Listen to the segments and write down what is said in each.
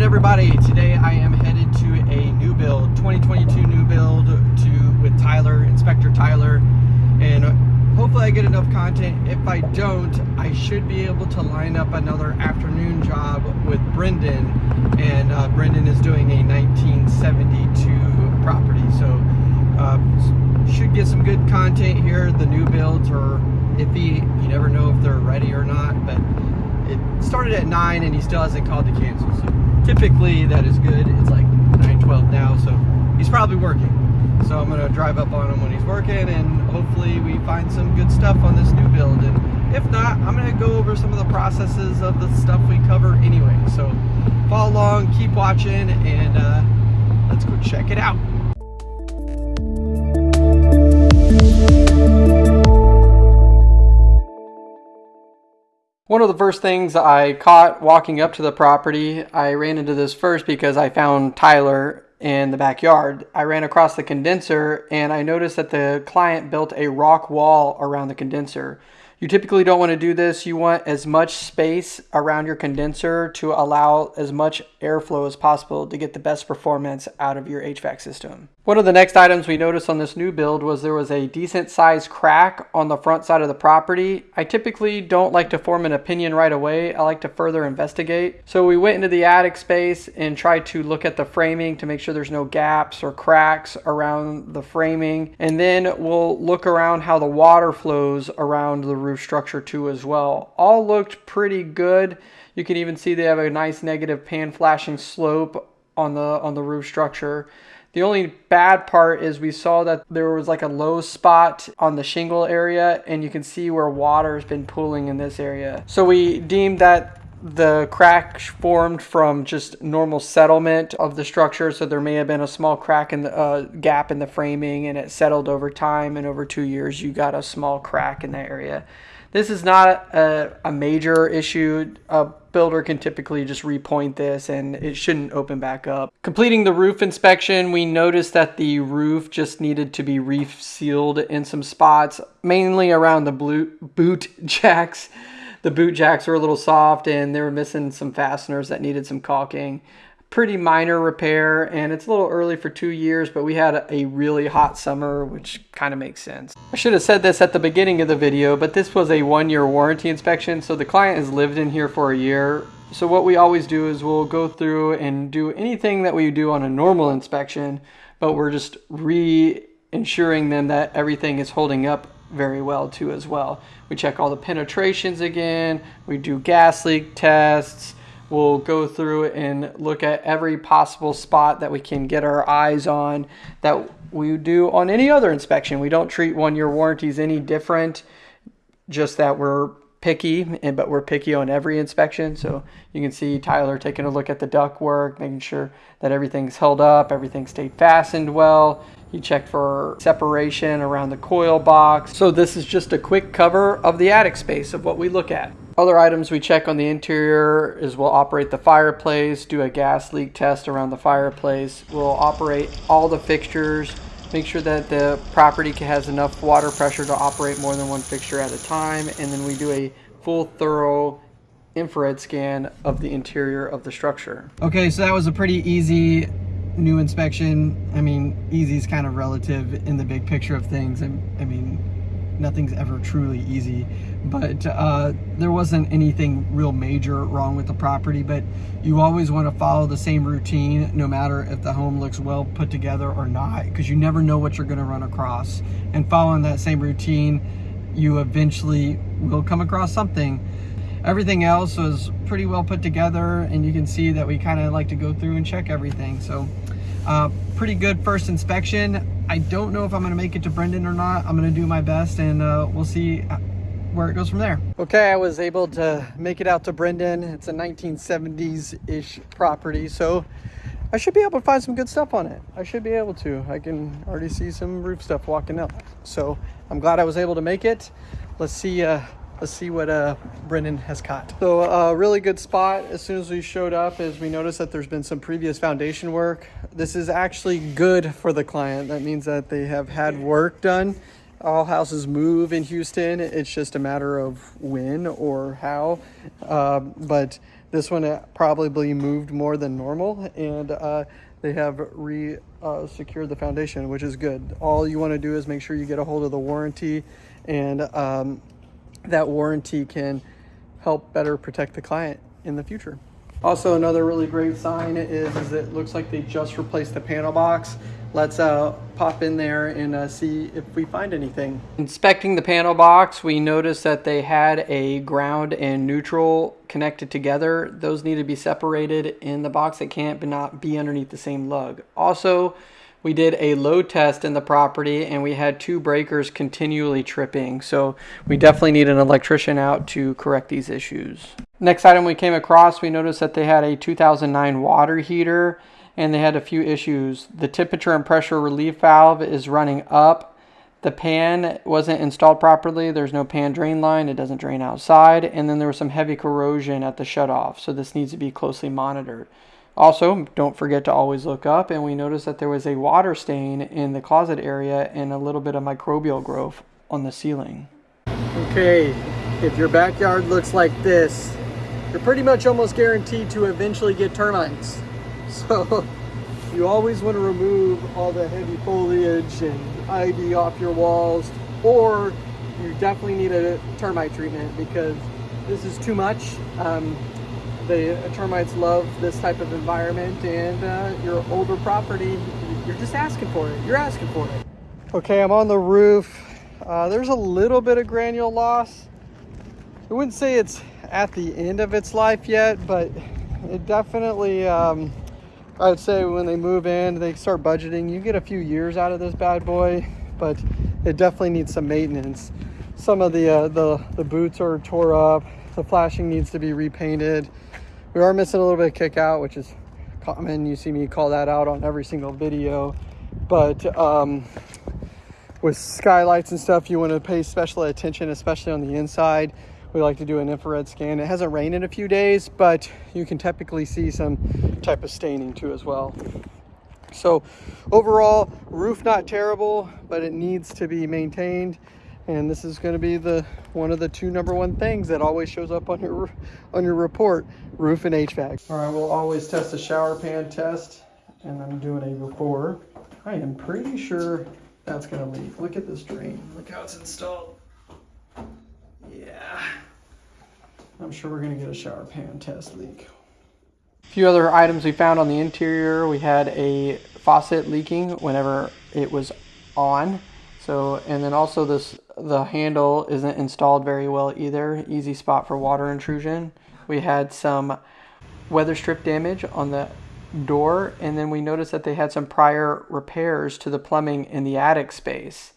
afternoon, everybody. Today I am headed to a new build, 2022 new build to with Tyler, Inspector Tyler, and hopefully I get enough content. If I don't, I should be able to line up another afternoon job with Brendan, and uh, Brendan is doing a 1972 property, so uh, should get some good content here. The new builds are iffy. You never know if they're ready or not, but it started at 9 and he still hasn't called to cancel. So typically that is good. It's like 9:12 now, so he's probably working. So I'm gonna drive up on him when he's working and hopefully we find some good stuff on this new build. And if not, I'm gonna go over some of the processes of the stuff we cover anyway. So follow along, keep watching, and uh, let's go check it out. One of the first things I caught walking up to the property, I ran into this first because I found Tyler in the backyard. I ran across the condenser and I noticed that the client built a rock wall around the condenser. You typically don't want to do this. You want as much space around your condenser to allow as much airflow as possible to get the best performance out of your HVAC system. One of the next items we noticed on this new build was there was a decent sized crack on the front side of the property. I typically don't like to form an opinion right away. I like to further investigate. So we went into the attic space and tried to look at the framing to make sure there's no gaps or cracks around the framing. And then we'll look around how the water flows around the roof structure too as well. All looked pretty good. You can even see they have a nice negative pan flashing slope on the on the roof structure. The only bad part is we saw that there was like a low spot on the shingle area and you can see where water has been pooling in this area. So we deemed that the crack formed from just normal settlement of the structure so there may have been a small crack in the uh, gap in the framing and it settled over time and over two years you got a small crack in that area this is not a, a major issue. A builder can typically just repoint this and it shouldn't open back up. Completing the roof inspection, we noticed that the roof just needed to be reef sealed in some spots, mainly around the boot jacks. The boot jacks were a little soft and they were missing some fasteners that needed some caulking pretty minor repair and it's a little early for two years but we had a really hot summer which kind of makes sense. I should have said this at the beginning of the video but this was a one-year warranty inspection so the client has lived in here for a year. So what we always do is we'll go through and do anything that we do on a normal inspection but we're just re-ensuring them that everything is holding up very well too as well. We check all the penetrations again we do gas leak tests We'll go through and look at every possible spot that we can get our eyes on that we do on any other inspection. We don't treat one year warranties any different, just that we're picky, but we're picky on every inspection. So you can see Tyler taking a look at the duct work, making sure that everything's held up, everything stayed fastened well. He checked for separation around the coil box. So this is just a quick cover of the attic space of what we look at. Other items we check on the interior is we'll operate the fireplace, do a gas leak test around the fireplace. We'll operate all the fixtures, make sure that the property has enough water pressure to operate more than one fixture at a time, and then we do a full thorough infrared scan of the interior of the structure. Okay, so that was a pretty easy new inspection. I mean, easy is kind of relative in the big picture of things. I, I mean, nothing's ever truly easy but uh, there wasn't anything real major wrong with the property but you always want to follow the same routine no matter if the home looks well put together or not because you never know what you're going to run across. And following that same routine you eventually will come across something. Everything else was pretty well put together and you can see that we kind of like to go through and check everything so uh, pretty good first inspection I don't know if I'm going to make it to Brendan or not I'm going to do my best and uh, we'll see where it goes from there. Okay, I was able to make it out to Brendan. It's a 1970s-ish property, so I should be able to find some good stuff on it. I should be able to. I can already see some roof stuff walking up. So I'm glad I was able to make it. Let's see uh, let's see what uh, Brendan has caught. So a uh, really good spot as soon as we showed up is we noticed that there's been some previous foundation work. This is actually good for the client. That means that they have had work done all houses move in Houston. It's just a matter of when or how. Uh, but This one probably moved more than normal and uh, they have re uh, secured the foundation, which is good. All you want to do is make sure you get a hold of the warranty and um, that warranty can help better protect the client in the future. Also, another really great sign is, is it looks like they just replaced the panel box. Let's uh, pop in there and uh, see if we find anything. Inspecting the panel box, we noticed that they had a ground and neutral connected together. Those need to be separated in the box. They can't but not be underneath the same lug. Also, we did a load test in the property and we had two breakers continually tripping. So we definitely need an electrician out to correct these issues. Next item we came across, we noticed that they had a 2009 water heater and they had a few issues. The temperature and pressure relief valve is running up. The pan wasn't installed properly. There's no pan drain line. It doesn't drain outside. And then there was some heavy corrosion at the shutoff. So this needs to be closely monitored. Also, don't forget to always look up, and we noticed that there was a water stain in the closet area and a little bit of microbial growth on the ceiling. Okay, if your backyard looks like this, you're pretty much almost guaranteed to eventually get termites. So you always want to remove all the heavy foliage and ivy off your walls, or you definitely need a termite treatment because this is too much. Um, the termites love this type of environment and uh, your older property, you're just asking for it. You're asking for it. Okay, I'm on the roof. Uh, there's a little bit of granule loss. I wouldn't say it's at the end of its life yet, but it definitely, um, I would say when they move in, they start budgeting, you get a few years out of this bad boy, but it definitely needs some maintenance. Some of the, uh, the, the boots are tore up. The flashing needs to be repainted. We are missing a little bit of kick out, which is common. You see me call that out on every single video. But um, with skylights and stuff, you want to pay special attention, especially on the inside. We like to do an infrared scan. It hasn't rained in a few days, but you can typically see some type of staining too as well. So overall, roof not terrible, but it needs to be maintained and this is going to be the one of the two number one things that always shows up on your on your report roof and hvac. All right we'll always test a shower pan test and i'm doing a before. I am pretty sure that's going to leak. Look at this drain. Look how it's installed. Yeah. I'm sure we're going to get a shower pan test leak. A few other items we found on the interior. We had a faucet leaking whenever it was on so, and then also this, the handle isn't installed very well either. Easy spot for water intrusion. We had some weather strip damage on the door and then we noticed that they had some prior repairs to the plumbing in the attic space.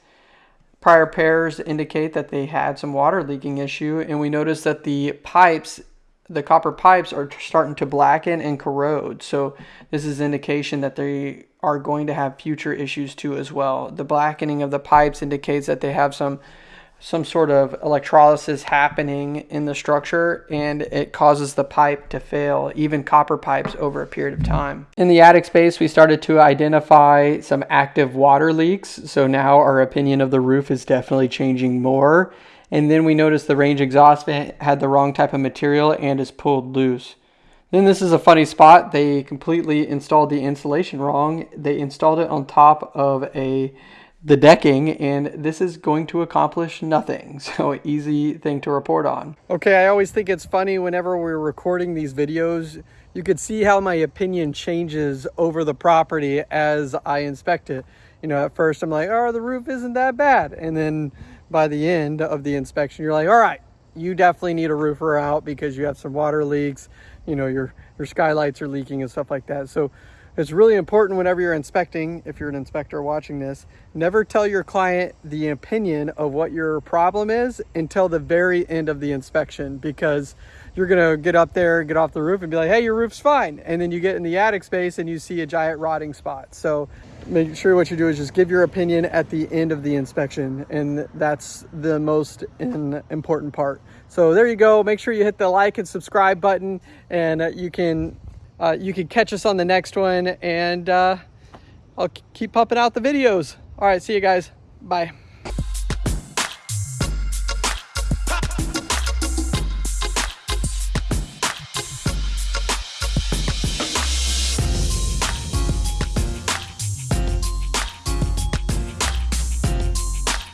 Prior repairs indicate that they had some water leaking issue and we noticed that the pipes the copper pipes are starting to blacken and corrode. So this is indication that they are going to have future issues too as well. The blackening of the pipes indicates that they have some some sort of electrolysis happening in the structure and it causes the pipe to fail, even copper pipes over a period of time. In the attic space, we started to identify some active water leaks. So now our opinion of the roof is definitely changing more. And then we noticed the range exhaust vent had the wrong type of material and is pulled loose. Then this is a funny spot. They completely installed the insulation wrong. They installed it on top of a the decking and this is going to accomplish nothing. So easy thing to report on. Okay, I always think it's funny whenever we're recording these videos, you could see how my opinion changes over the property as I inspect it. You know, at first I'm like, oh, the roof isn't that bad. And then by the end of the inspection, you're like, all right, you definitely need a roofer out because you have some water leaks you know, your, your skylights are leaking and stuff like that. So it's really important whenever you're inspecting, if you're an inspector watching this, never tell your client the opinion of what your problem is until the very end of the inspection because you're gonna get up there, get off the roof and be like, hey, your roof's fine. And then you get in the attic space and you see a giant rotting spot. So make sure what you do is just give your opinion at the end of the inspection. And that's the most important part. So there you go. Make sure you hit the like and subscribe button and uh, you can uh, you can catch us on the next one and uh, I'll keep pumping out the videos. All right, see you guys. Bye.